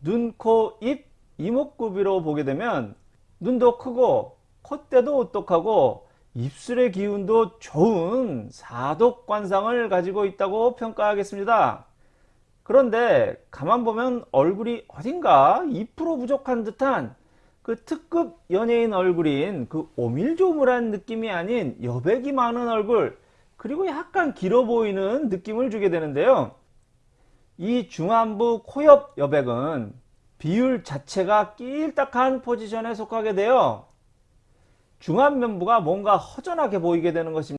눈, 코, 입, 이목구비로 보게 되면 눈도 크고 콧대도 오똑하고 입술의 기운도 좋은 사독관상을 가지고 있다고 평가하겠습니다. 그런데 가만 보면 얼굴이 어딘가 2% 부족한 듯한 그 특급 연예인 얼굴인 그 오밀조밀한 느낌이 아닌 여백이 많은 얼굴 그리고 약간 길어 보이는 느낌을 주게 되는데요. 이 중안부 코옆 여백은 비율 자체가 끼일딱한 포지션에 속하게 되어 중안면부가 뭔가 허전하게 보이게 되는 것입니다.